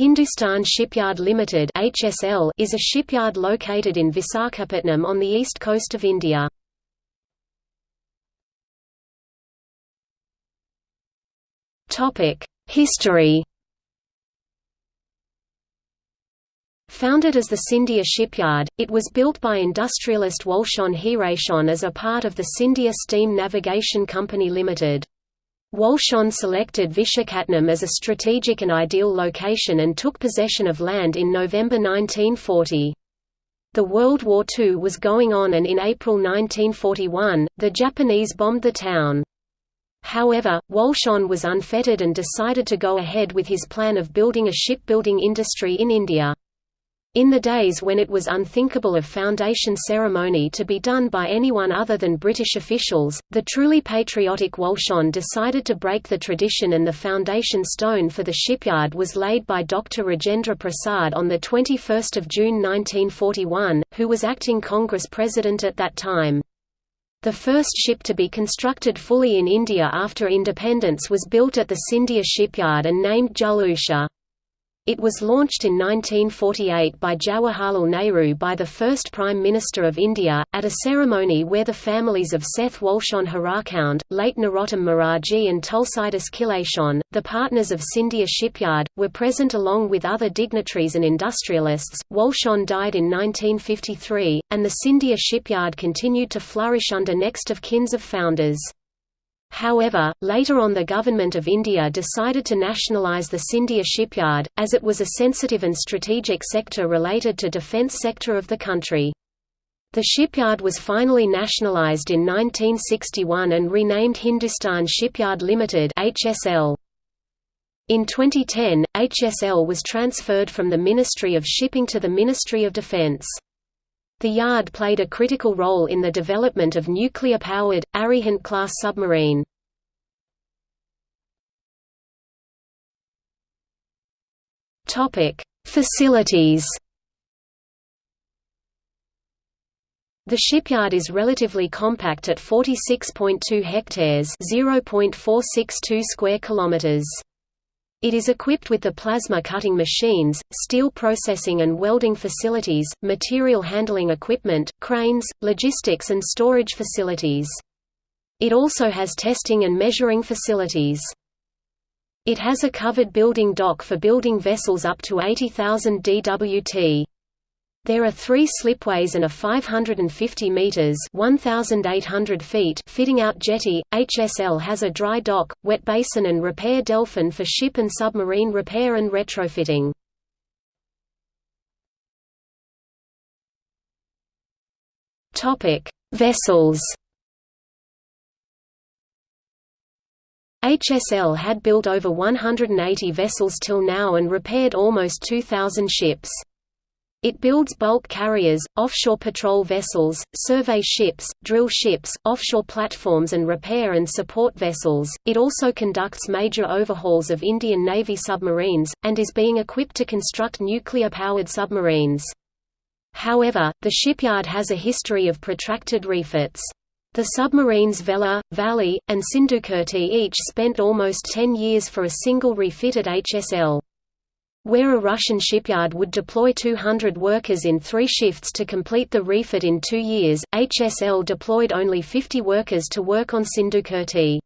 Hindustan Shipyard Limited (HSL) is a shipyard located in Visakhapatnam on the east coast of India. Topic: History. Founded as the Scindia Shipyard, it was built by industrialist Walchand Hirachand as a part of the Scindia Steam Navigation Company Limited. Walchand selected Visakhapatnam as a strategic and ideal location and took possession of land in November 1940. The World War II was going on and in April 1941, the Japanese bombed the town. However, Walchand was unfettered and decided to go ahead with his plan of building a shipbuilding industry in India. In the days when it was unthinkable of foundation ceremony to be done by anyone other than British officials, the truly patriotic Walchand decided to break the tradition and the foundation stone for the shipyard was laid by Dr. Rajendra Prasad on 21 June 1941, who was acting Congress president at that time. The first ship to be constructed fully in India after independence was built at the Scindia shipyard and named Jal Usha. It was launched in 1948 by Jawaharlal Nehru by the first Prime Minister of India, at a ceremony where the families of Seth Walchand Hirachand, late Narottam Moraji and Tulsidas Khilachand, the partners of Scindia Shipyard, were present along with other dignitaries and industrialists. Walchand died in 1953, and the Scindia Shipyard continued to flourish under next of kins of founders. However, later on the Government of India decided to nationalise the Scindia shipyard, as it was a sensitive and strategic sector related to defence sector of the country. The shipyard was finally nationalised in 1961 and renamed Hindustan Shipyard Limited (HSL). In 2010, HSL was transferred from the Ministry of Shipping to the Ministry of Defence. The yard played a critical role in the development of nuclear-powered, Arihant-class submarine. Facilities The shipyard is relatively compact at 46.2 hectares, 0.462 square kilometers. It is equipped with the plasma cutting machines, steel processing and welding facilities, material handling equipment, cranes, logistics and storage facilities. It also has testing and measuring facilities. It has a covered building dock for building vessels up to 80,000 dwt. There are three slipways and a 550 meters (1,800 feet) fitting out jetty. HSL has a dry dock, wet basin, and repair delphin for ship and submarine repair and retrofitting. Vessels. HSL had built over 180 vessels till now and repaired almost 2,000 ships. It builds bulk carriers, offshore patrol vessels, survey ships, drill ships, offshore platforms and repair and support vessels. It also conducts major overhauls of Indian Navy submarines, and is being equipped to construct nuclear-powered submarines. However, the shipyard has a history of protracted refits. The submarines Vela, Vagli, and Sindhukirti each spent almost 10 years for a single refit at HSL. Where a Russian shipyard would deploy 200 workers in three shifts to complete the refit in two years, HSL deployed only 50 workers to work on Sindhukirti.